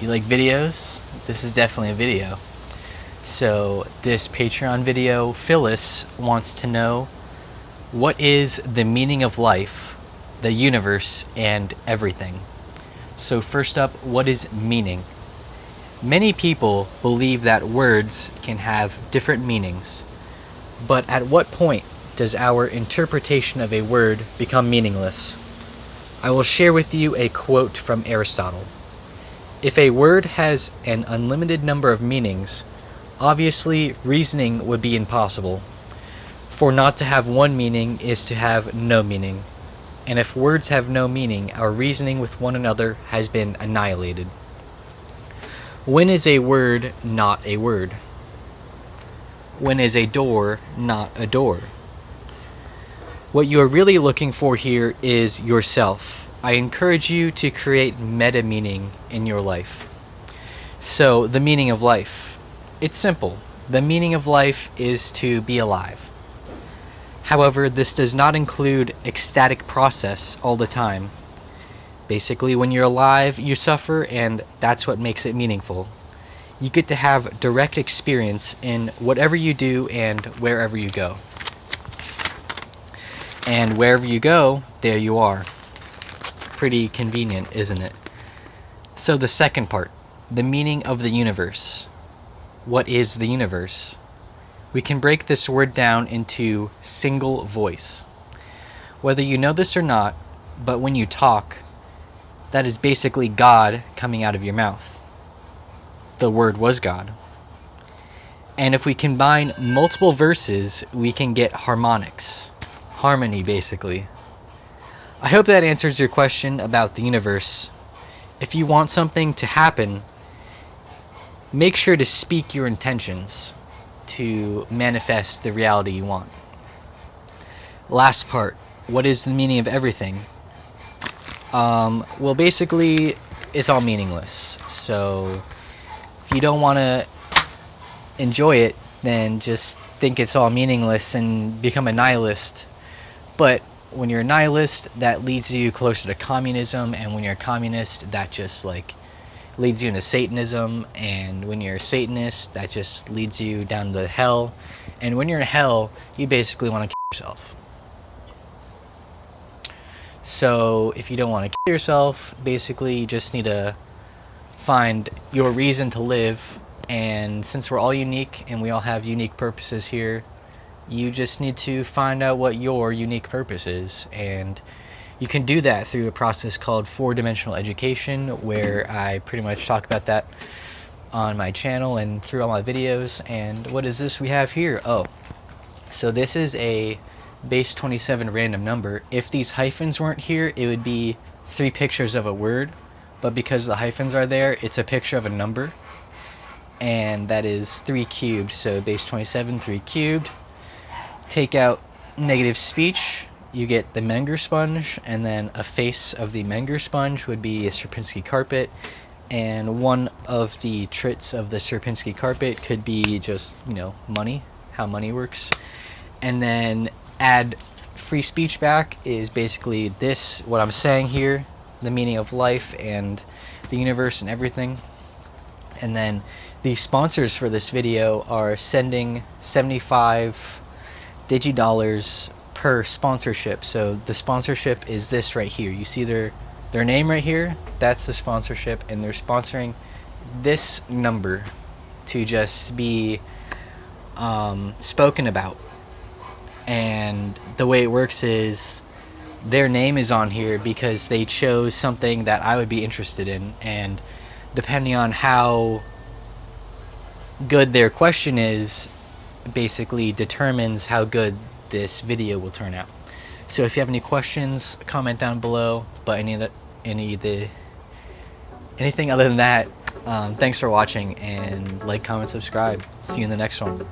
You like videos? This is definitely a video. So this Patreon video, Phyllis wants to know what is the meaning of life, the universe, and everything. So first up, what is meaning? Many people believe that words can have different meanings, but at what point does our interpretation of a word become meaningless? I will share with you a quote from Aristotle. If a word has an unlimited number of meanings, obviously reasoning would be impossible. For not to have one meaning is to have no meaning. And if words have no meaning, our reasoning with one another has been annihilated. When is a word not a word? When is a door not a door? What you are really looking for here is yourself I encourage you to create meta meaning in your life. So, the meaning of life. It's simple. The meaning of life is to be alive. However, this does not include ecstatic process all the time. Basically, when you're alive, you suffer, and that's what makes it meaningful. You get to have direct experience in whatever you do and wherever you go. And wherever you go, there you are pretty convenient, isn't it? So the second part, the meaning of the universe. What is the universe? We can break this word down into single voice. Whether you know this or not, but when you talk, that is basically God coming out of your mouth. The word was God. And if we combine multiple verses, we can get harmonics. Harmony, basically. I hope that answers your question about the universe. If you want something to happen, make sure to speak your intentions to manifest the reality you want. Last part, what is the meaning of everything? Um, well, basically, it's all meaningless. So, if you don't want to enjoy it, then just think it's all meaningless and become a nihilist. But when you're a nihilist, that leads you closer to communism, and when you're a communist, that just like leads you into Satanism, and when you're a Satanist, that just leads you down to hell, and when you're in hell, you basically want to kill yourself. So if you don't want to kill yourself, basically you just need to find your reason to live, and since we're all unique and we all have unique purposes here, you just need to find out what your unique purpose is. And you can do that through a process called four-dimensional education, where I pretty much talk about that on my channel and through all my videos. And what is this we have here? Oh, so this is a base 27 random number. If these hyphens weren't here, it would be three pictures of a word. But because the hyphens are there, it's a picture of a number. And that is 3 cubed, so base 27, 3 cubed take out negative speech, you get the Menger sponge, and then a face of the Menger sponge would be a Sierpinski carpet, and one of the trits of the Sierpinski carpet could be just, you know, money, how money works. And then add free speech back is basically this, what I'm saying here, the meaning of life and the universe and everything. And then the sponsors for this video are sending 75 digidollars per sponsorship. So the sponsorship is this right here. You see their their name right here? That's the sponsorship and they're sponsoring this number to just be um, spoken about. And the way it works is their name is on here because they chose something that I would be interested in and depending on how good their question is basically determines how good this video will turn out. So if you have any questions, comment down below. But any of the, any of the, anything other than that, um, thanks for watching and like, comment, subscribe. See you in the next one.